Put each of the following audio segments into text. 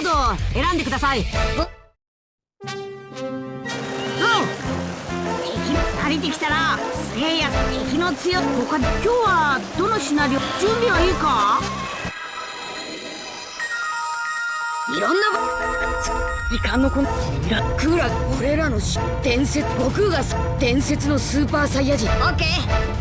ードを選んでください。うん。敵慣れてきたらすげえや敵の強他今日はどのシナリオ？準備はいいか？いろんな時間のこラクーラ俺らの伝説悟空が伝説のスーパーサイヤ人。オッケー。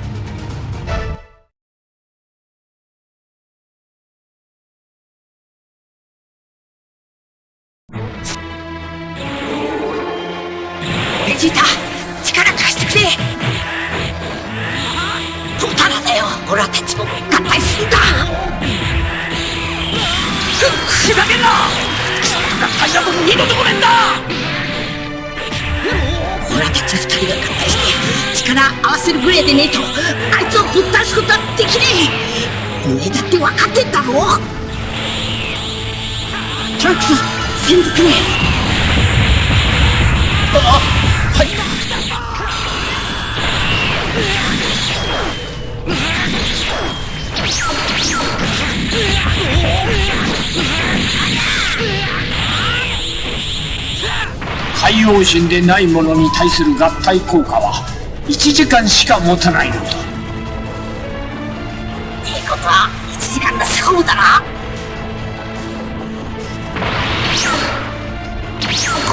ジータ力貸してくれ。ドタラだよ。オラたちも合体するんだ。ふざけんな。合体など二度とごめんだ。オラたち二人が合体して力合わせるぐらいでねえとあいつをぶっ倒すことはできねえ。おめえだって分かってんだろ。トランクス先ずくれ。あっ海洋神でないものに対する合体効果は1時間しか持たないのだ。ってことは1時間の勝負だな。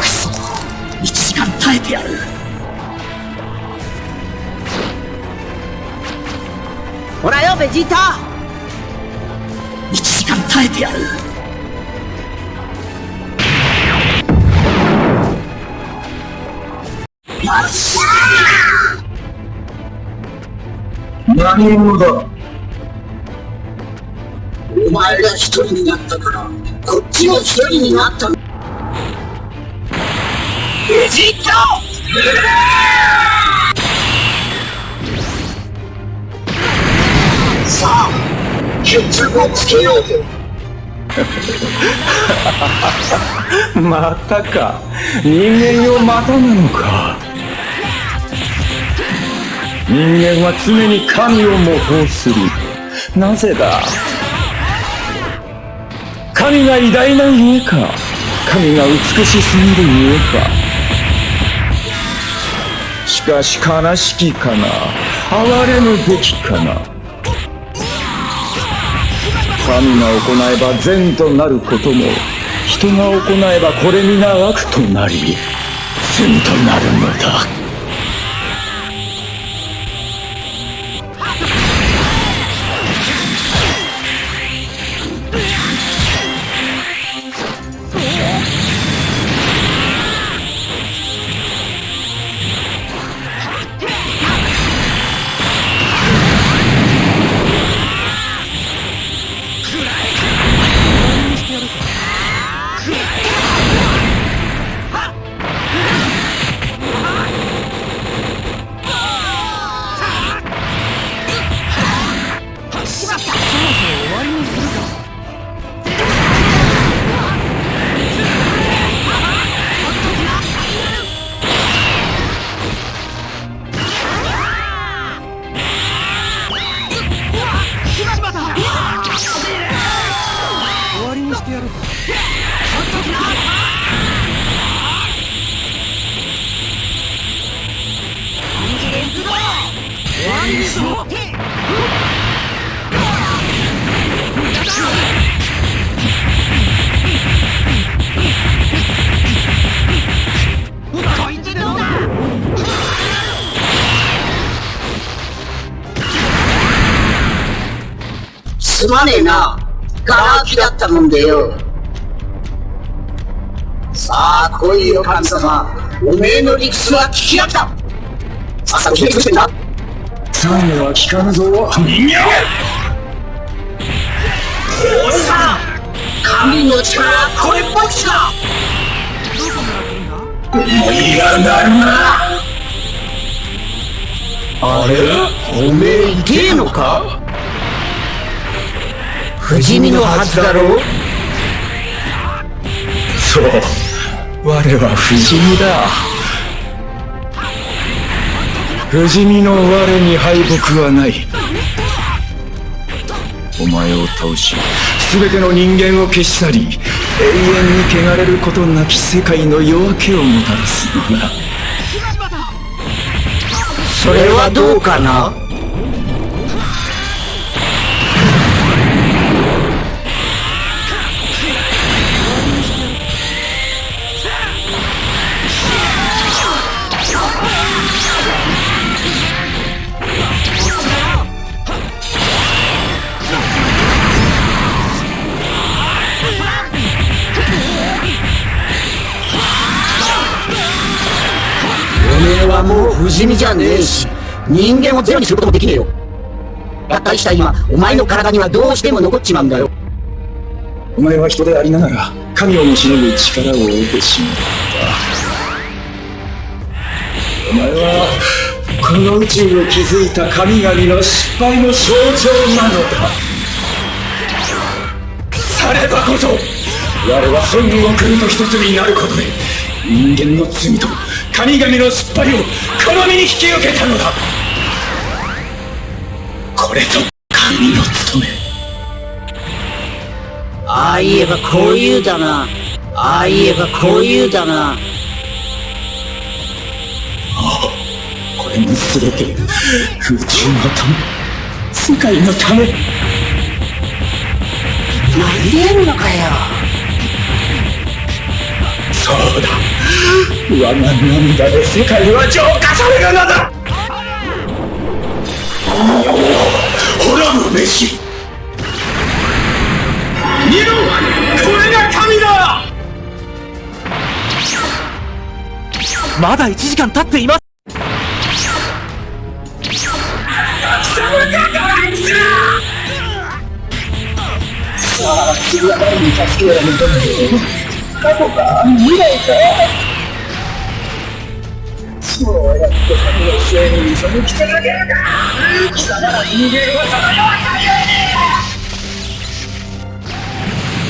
くそ1時間耐えてやる。ほらよベジータ。1時間耐えてやる何者だお前が一人になったか。らこっちも一人になったベジータさあ決着をつけようぜまたか。人間よまたなのか。人間は常に神を模倣する。なぜだ？神が偉大なゆえか？神が美しすぎるゆえか？しかし悲しきかな？哀れむべきかな？神が行えば善となることも人が行えばこれ皆悪となり善となるのだ。すまねえな。ガラ空きだったもんでよ。さあ、来いよ、神様。おめえの理屈は聞き合った。さっさと決めてんだ。最後は聞かぬぞ、人間おじさん神の力はこれっぽっちだ思いがなるなあれ？おめえ痛えのか？不死身のはずだろう？そう。我は不死身だ。不死身の我に敗北はない。お前を倒し全ての人間を消し去り永遠に汚れることなき世界の夜明けをもたらすのだ。それはどうかな？不死身じゃねえし。人間をゼロにすることもできねえよ。合体した今お前の体にはどうしても残っちまうんだよ。お前は人でありながら神をもしのぐ力を得てしまったお前はこの宇宙を築いた神々の失敗の象徴なのださればこそ我は本を国と一つになることで人間の罪と神々の失敗をこの身に引き受けたのだ。これと神の務め。ああ言えばこう言うだな。ああ言えばこう言うだな。これも全て宇宙のため。世界のため。なんでやるのかよ。そうだ我が涙で世界は浄化されるのだ。滅ぶべし。見ろこれが神だ。まだ1時間経っています。次は誰に助けを求める過去か未来かそうやって神のせいに背き続けるか貴様ら人間はそのようなゆえに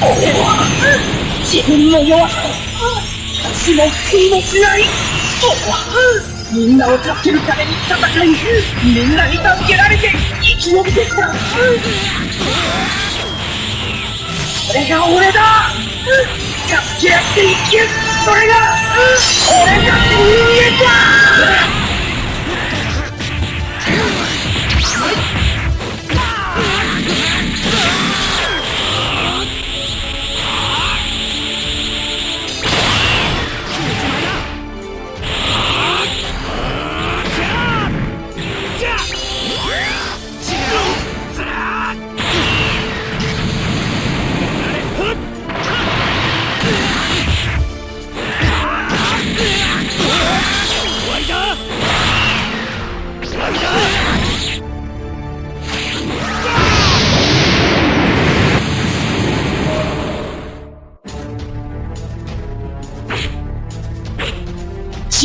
俺は自分の弱さを死も悔いもしない俺はみんなを助けるために戦いみんなに助けられて生き延びてきたそれが俺だ。助け合って生きる。それが俺たちの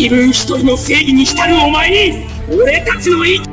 自分一人の正義に浸るお前に俺たちの意見